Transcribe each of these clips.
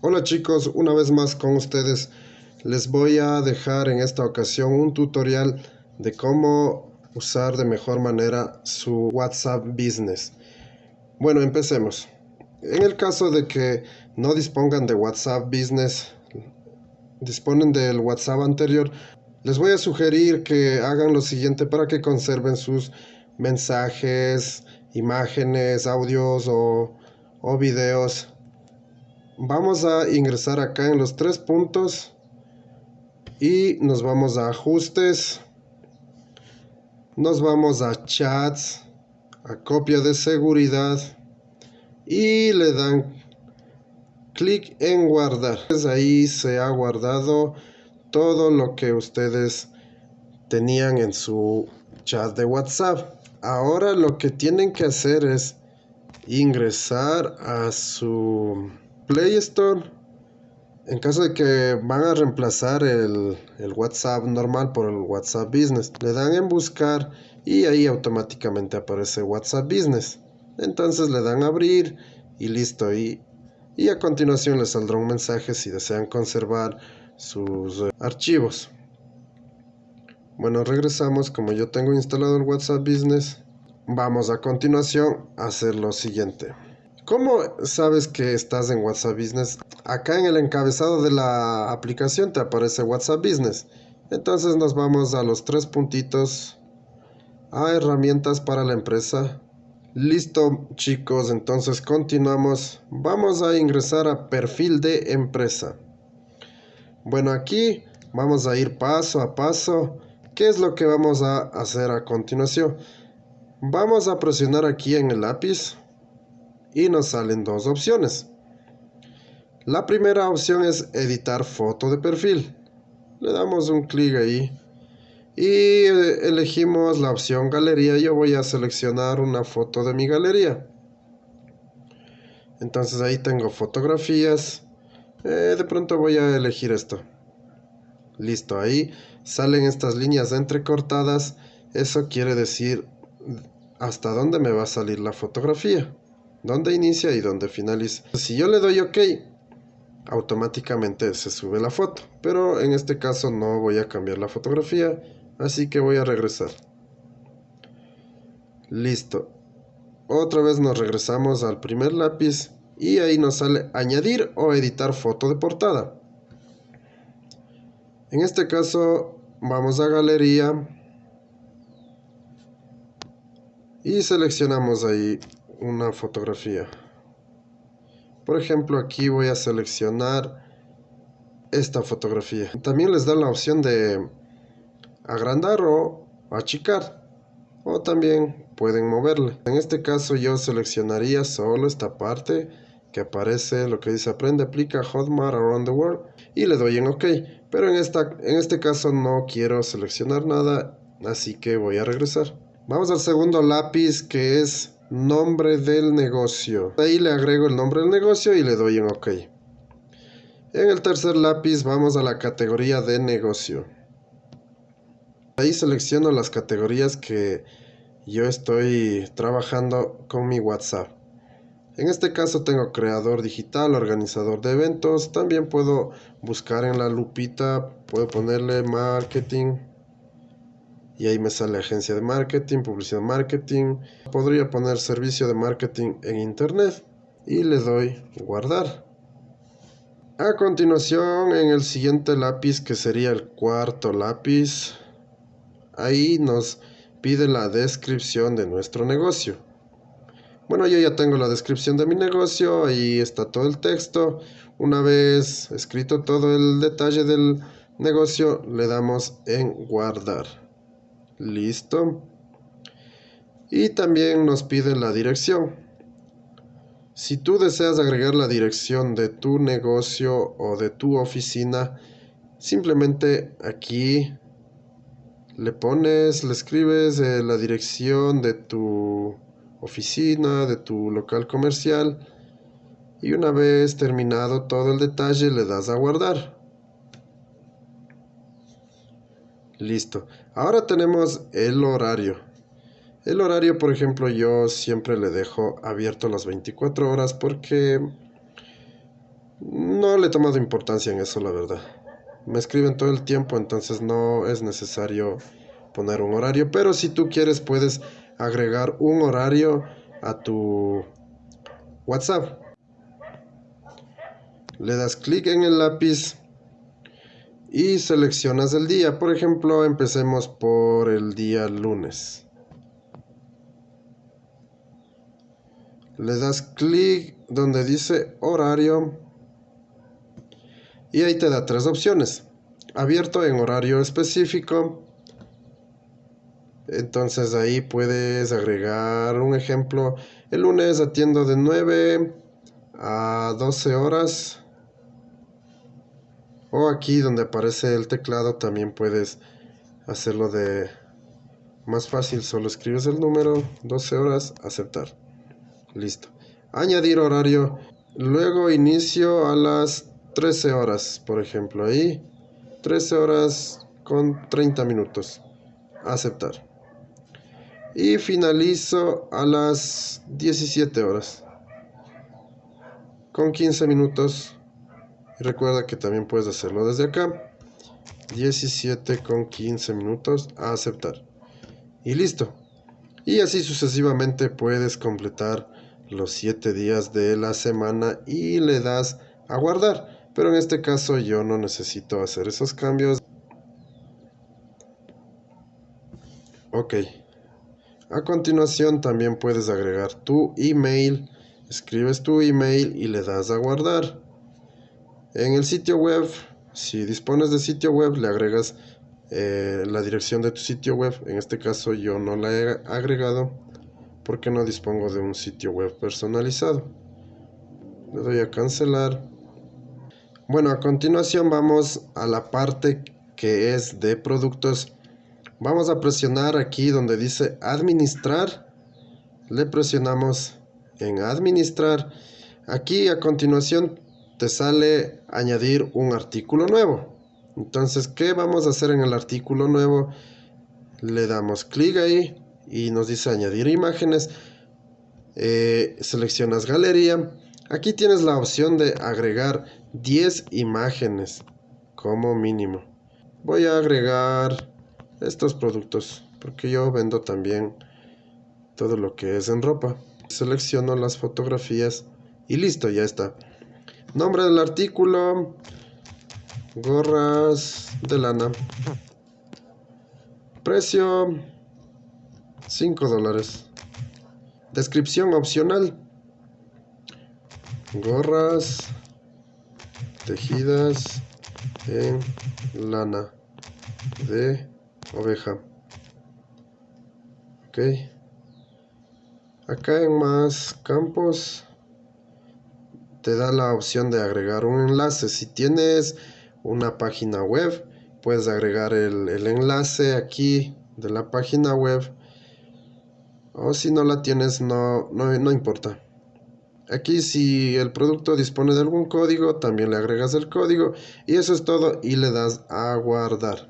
Hola chicos, una vez más con ustedes les voy a dejar en esta ocasión un tutorial de cómo usar de mejor manera su WhatsApp Business. Bueno, empecemos. En el caso de que no dispongan de WhatsApp Business, disponen del WhatsApp anterior, les voy a sugerir que hagan lo siguiente para que conserven sus mensajes, imágenes, audios o, o videos vamos a ingresar acá en los tres puntos y nos vamos a ajustes. Nos vamos a chats a copia de seguridad y le dan clic en guardar. Ahí se ha guardado todo lo que ustedes tenían en su chat de whatsapp. Ahora lo que tienen que hacer es ingresar a su Play Store, en caso de que van a reemplazar el, WhatsApp normal por el WhatsApp Business, le dan en buscar y ahí automáticamente aparece WhatsApp Business. Entonces le dan abrir y listo. Y, y a continuación les saldrá un mensaje si desean conservar sus eh, archivos. Bueno, regresamos. Como yo tengo instalado el WhatsApp Business, vamos a continuación a hacer lo siguiente. ¿Cómo sabes que estás en WhatsApp Business? Acá en el encabezado de la aplicación te aparece WhatsApp Business. Entonces nos vamos a los tres puntitos a herramientas para la empresa. Listo chicos, entonces continuamos. Vamos a ingresar a perfil de empresa. Bueno, aquí vamos a ir paso a paso. ¿Qué es lo que vamos a hacer a continuación? Vamos a presionar aquí en el lápiz y nos salen dos opciones. La primera opción es editar foto de perfil. Le damos un clic ahí y eh, elegimos la opción galería. Yo voy a seleccionar una foto de mi galería. Entonces ahí tengo fotografías. Eh, de pronto voy a elegir esto. Listo, ahí salen estas líneas entrecortadas. Eso quiere decir hasta dónde me va a salir la fotografía dónde inicia y dónde finaliza. Si yo le doy OK, automáticamente se sube la foto. Pero en este caso no voy a cambiar la fotografía, así que voy a regresar. Listo. Otra vez nos regresamos al primer lápiz y ahí nos sale añadir o editar foto de portada. En este caso vamos a galería y seleccionamos ahí una fotografía. Por ejemplo, aquí voy a seleccionar esta fotografía. También les da la opción de agrandar o achicar. O también pueden moverle. En este caso yo seleccionaría solo esta parte que aparece lo que dice aprende, aplica Hotmart Around the World y le doy en OK. Pero en, esta, en este caso no quiero seleccionar nada, así que voy a regresar. Vamos al segundo lápiz que es nombre del negocio. Ahí le agrego el nombre del negocio y le doy en OK. En el tercer lápiz vamos a la categoría de negocio. Ahí selecciono las categorías que yo estoy trabajando con mi WhatsApp. En este caso tengo creador digital, organizador de eventos. También puedo buscar en la lupita, puedo ponerle marketing y ahí me sale agencia de marketing, publicidad marketing. Podría poner servicio de marketing en internet y le doy guardar. A continuación en el siguiente lápiz que sería el cuarto lápiz, ahí nos pide la descripción de nuestro negocio. Bueno, yo ya tengo la descripción de mi negocio, ahí está todo el texto. Una vez escrito todo el detalle del negocio, le damos en guardar. Listo. Y también nos pide la dirección. Si tú deseas agregar la dirección de tu negocio o de tu oficina, simplemente aquí le pones, le escribes eh, la dirección de tu oficina, de tu local comercial y una vez terminado todo el detalle le das a guardar. Listo. Ahora tenemos el horario. El horario, por ejemplo, yo siempre le dejo abierto las 24 horas porque No le he tomado importancia en eso, la verdad. Me escriben todo el tiempo, entonces no es necesario poner un horario. Pero si tú quieres, puedes agregar un horario a tu WhatsApp. Le das clic en el lápiz y seleccionas el día. Por ejemplo, empecemos por el día lunes. Le das clic donde dice horario y ahí te da tres opciones. Abierto en horario específico. Entonces ahí puedes agregar un ejemplo. El lunes atiendo de 9 a 12 horas o aquí donde aparece el teclado también puedes hacerlo de más fácil. Solo escribes el número 12 horas aceptar. Listo. Añadir horario. Luego inicio a las 13 horas por ejemplo ahí. 13 horas con 30 minutos. Aceptar. Y finalizo a las 17 horas. Con 15 minutos y recuerda que también puedes hacerlo desde acá. 17 con 15 minutos a aceptar. Y listo. Y así sucesivamente puedes completar los 7 días de la semana y le das a guardar. Pero en este caso yo no necesito hacer esos cambios. Ok. A continuación también puedes agregar tu email. Escribes tu email y le das a guardar. En el sitio web, si dispones de sitio web, le agregas eh, la dirección de tu sitio web. En este caso yo no la he agregado porque no dispongo de un sitio web personalizado. Le doy a cancelar. Bueno, a continuación vamos a la parte que es de productos. Vamos a presionar aquí donde dice administrar. Le presionamos en administrar. Aquí a continuación te sale añadir un artículo nuevo. Entonces, ¿qué vamos a hacer en el artículo nuevo? Le damos clic ahí y nos dice añadir imágenes. Eh, seleccionas galería. Aquí tienes la opción de agregar 10 imágenes como mínimo. Voy a agregar estos productos porque yo vendo también todo lo que es en ropa. Selecciono las fotografías y listo, ya está. Nombre del artículo. Gorras de lana. Precio 5 dólares. Descripción opcional. Gorras tejidas en lana de oveja. Ok. Acá en más campos te da la opción de agregar un enlace. Si tienes una página web, puedes agregar el, enlace aquí de la página web. O si no la tienes, no, no, no importa. Aquí si el producto dispone de algún código, también le agregas el código. Y eso es todo y le das a guardar.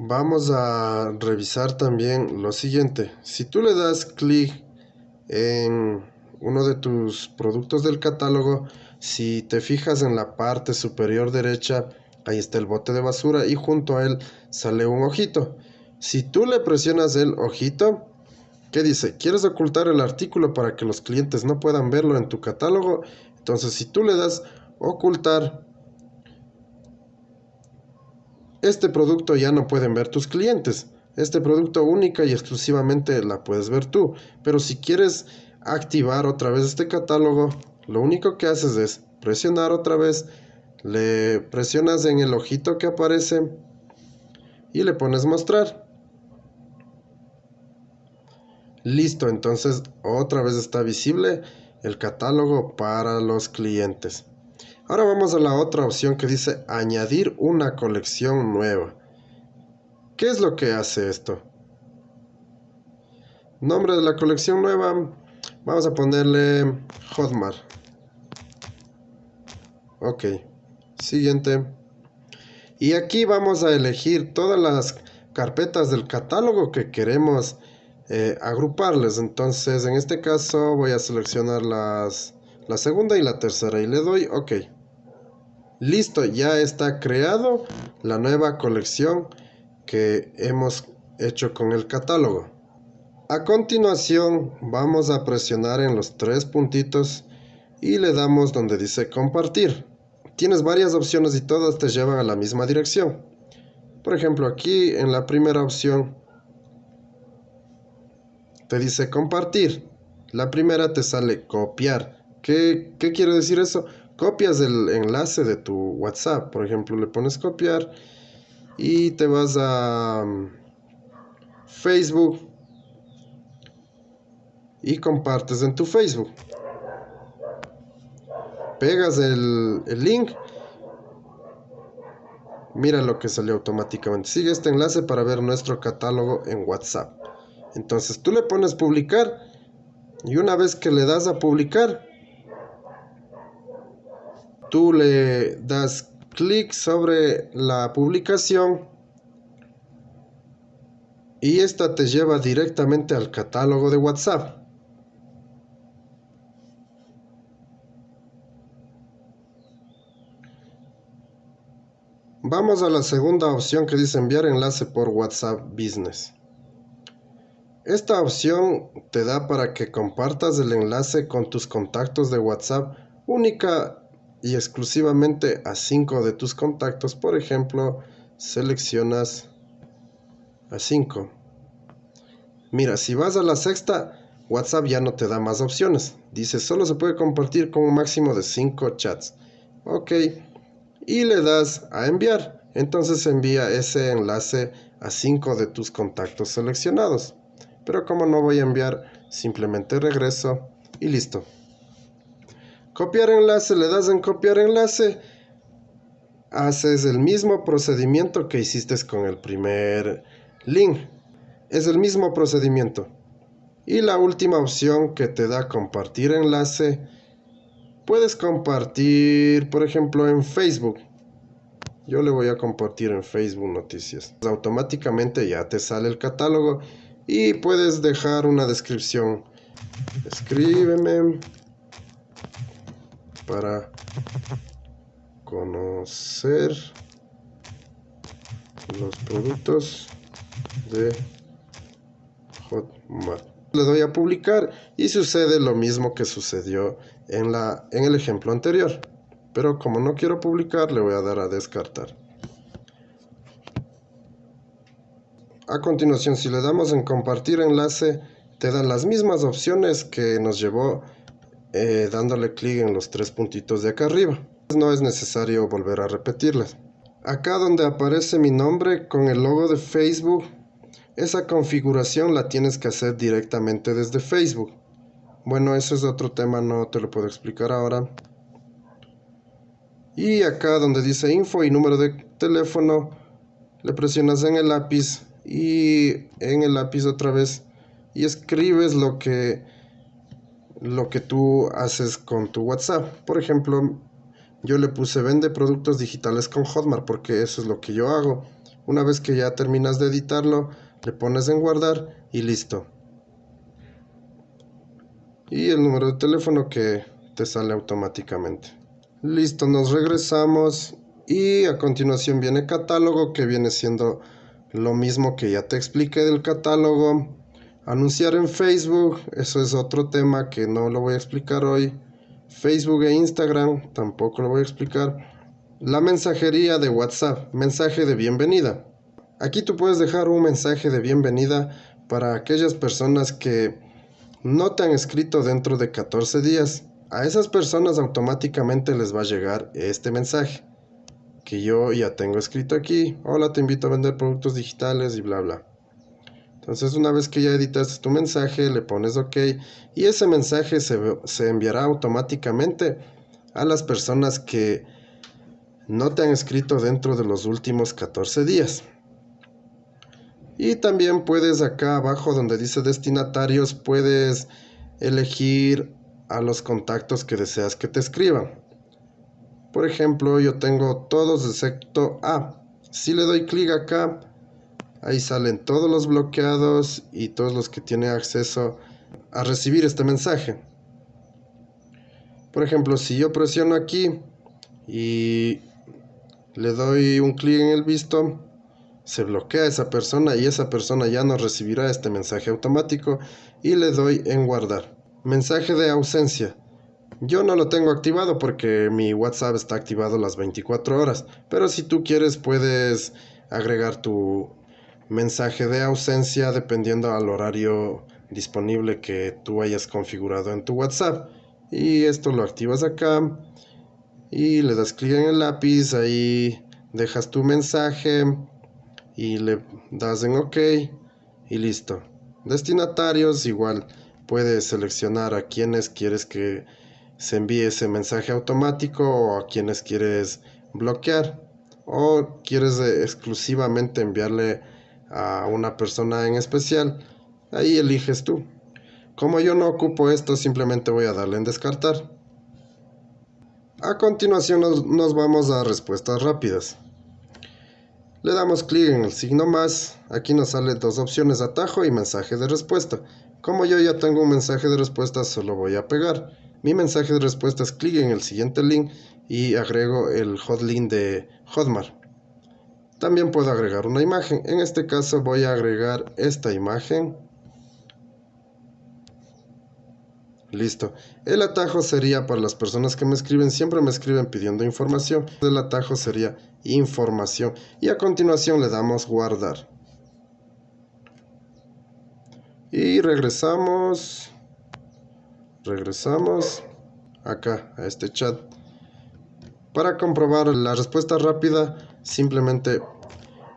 Vamos a revisar también lo siguiente. Si tú le das clic en uno de tus productos del catálogo, si te fijas en la parte superior derecha, ahí está el bote de basura y junto a él sale un ojito. Si tú le presionas el ojito, ¿qué dice? ¿Quieres ocultar el artículo para que los clientes no puedan verlo en tu catálogo? Entonces, si tú le das ocultar, este producto ya no pueden ver tus clientes. Este producto única y exclusivamente la puedes ver tú. Pero si quieres activar otra vez este catálogo, lo único que haces es presionar otra vez, le presionas en el ojito que aparece y le pones mostrar. Listo, entonces otra vez está visible el catálogo para los clientes. Ahora vamos a la otra opción que dice añadir una colección nueva. ¿Qué es lo que hace esto? Nombre de la colección nueva. Vamos a ponerle Hotmart. Ok. Siguiente. Y aquí vamos a elegir todas las carpetas del catálogo que queremos eh, agruparles. Entonces en este caso voy a seleccionar las, la segunda y la tercera y le doy OK. Listo, ya está creado la nueva colección que hemos hecho con el catálogo. A continuación vamos a presionar en los tres puntitos y le damos donde dice compartir. Tienes varias opciones y todas te llevan a la misma dirección. Por ejemplo, aquí en la primera opción te dice compartir. La primera te sale copiar. ¿Qué, qué quiere decir eso? Copias el enlace de tu WhatsApp. Por ejemplo, le pones copiar y te vas a um, Facebook y compartes en tu Facebook. Pegas el, el link. Mira lo que salió automáticamente. Sigue este enlace para ver nuestro catálogo en WhatsApp. Entonces tú le pones publicar y una vez que le das a publicar, tú le das clic sobre la publicación y esta te lleva directamente al catálogo de WhatsApp. Vamos a la segunda opción que dice enviar enlace por WhatsApp Business. Esta opción te da para que compartas el enlace con tus contactos de WhatsApp única y exclusivamente a 5 de tus contactos. Por ejemplo, seleccionas a 5. Mira, si vas a la sexta, WhatsApp ya no te da más opciones. Dice, solo se puede compartir con un máximo de 5 chats. Ok. Y le das a enviar. Entonces envía ese enlace a 5 de tus contactos seleccionados pero como no voy a enviar, simplemente regreso y listo. Copiar enlace, le das en copiar enlace, haces el mismo procedimiento que hiciste con el primer link. Es el mismo procedimiento. Y la última opción que te da compartir enlace, puedes compartir, por ejemplo, en Facebook. Yo le voy a compartir en Facebook noticias. Automáticamente ya te sale el catálogo y puedes dejar una descripción. Escríbeme para conocer los productos de Hotmart. Le doy a publicar y sucede lo mismo que sucedió en, la, en el ejemplo anterior. Pero como no quiero publicar, le voy a dar a descartar. A continuación, si le damos en compartir enlace, te dan las mismas opciones que nos llevó eh, dándole clic en los tres puntitos de acá arriba. No es necesario volver a repetirlas. Acá donde aparece mi nombre con el logo de Facebook, esa configuración la tienes que hacer directamente desde Facebook. Bueno, eso es otro tema, no te lo puedo explicar ahora. Y acá donde dice info y número de teléfono, le presionas en el lápiz y en el lápiz otra vez y escribes lo que lo que tú haces con tu WhatsApp. Por ejemplo, yo le puse vende productos digitales con Hotmart porque eso es lo que yo hago. Una vez que ya terminas de editarlo, le pones en guardar y listo. Y el número de teléfono que te sale automáticamente. Listo, nos regresamos y a continuación viene catálogo que viene siendo lo mismo que ya te expliqué del catálogo. Anunciar en Facebook, eso es otro tema que no lo voy a explicar hoy. Facebook e Instagram, tampoco lo voy a explicar. La mensajería de WhatsApp, mensaje de bienvenida. Aquí tú puedes dejar un mensaje de bienvenida para aquellas personas que no te han escrito dentro de 14 días. A esas personas automáticamente les va a llegar este mensaje que yo ya tengo escrito aquí. Hola, te invito a vender productos digitales y bla, bla. Entonces, una vez que ya editaste tu mensaje, le pones OK y ese mensaje se, se enviará automáticamente a las personas que no te han escrito dentro de los últimos 14 días. Y también puedes acá abajo donde dice destinatarios, puedes elegir a los contactos que deseas que te escriban. Por ejemplo, yo tengo todos excepto A. Si le doy clic acá, Ahí salen todos los bloqueados y todos los que tienen acceso a recibir este mensaje. Por ejemplo, si yo presiono aquí y le doy un clic en el visto, se bloquea esa persona y esa persona ya no recibirá este mensaje automático y le doy en guardar. Mensaje de ausencia. Yo no lo tengo activado porque mi WhatsApp está activado las 24 horas, pero si tú quieres puedes agregar tu mensaje de ausencia dependiendo al horario disponible que tú hayas configurado en tu WhatsApp. Y esto lo activas acá y le das clic en el lápiz, ahí dejas tu mensaje y le das en OK y listo. Destinatarios igual puedes seleccionar a quienes quieres que se envíe ese mensaje automático o a quienes quieres bloquear o quieres exclusivamente enviarle a una persona en especial, ahí eliges tú. Como yo no ocupo esto, simplemente voy a darle en descartar. A continuación nos, vamos a respuestas rápidas. Le damos clic en el signo más, aquí nos salen dos opciones, atajo y mensaje de respuesta. Como yo ya tengo un mensaje de respuesta, solo voy a pegar. Mi mensaje de respuesta es clic en el siguiente link y agrego el hotlink de Hotmart. También puedo agregar una imagen. En este caso voy a agregar esta imagen. Listo. El atajo sería para las personas que me escriben, siempre me escriben pidiendo información. El atajo sería información. Y a continuación le damos guardar. Y regresamos. Regresamos acá a este chat. Para comprobar la respuesta rápida, simplemente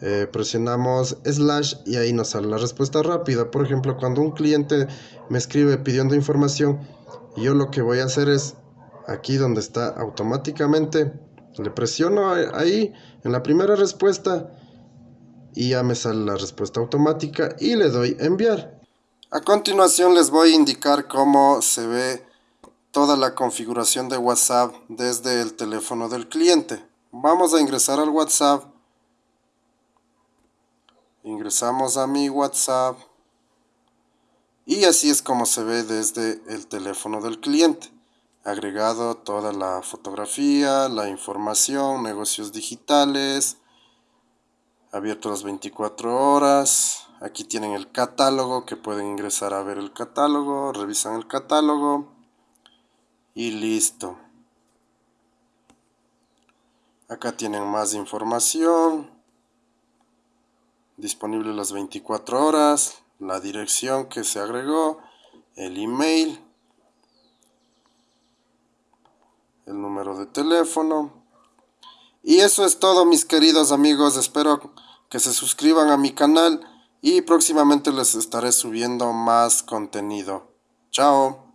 eh, presionamos slash y ahí nos sale la respuesta rápida. Por ejemplo, cuando un cliente me escribe pidiendo información, yo lo que voy a hacer es aquí donde está automáticamente, le presiono ahí en la primera respuesta y ya me sale la respuesta automática y le doy enviar. A continuación les voy a indicar cómo se ve toda la configuración de WhatsApp desde el teléfono del cliente. Vamos a ingresar al WhatsApp. Ingresamos a mi WhatsApp. Y así es como se ve desde el teléfono del cliente. Agregado toda la fotografía, la información, negocios digitales. Abierto las 24 horas. Aquí tienen el catálogo que pueden ingresar a ver el catálogo. Revisan el catálogo y listo. Acá tienen más información. Disponible las 24 horas. La dirección que se agregó. El email. El número de teléfono. Y eso es todo mis queridos amigos. Espero que se suscriban a mi canal. Y próximamente les estaré subiendo más contenido. Chao.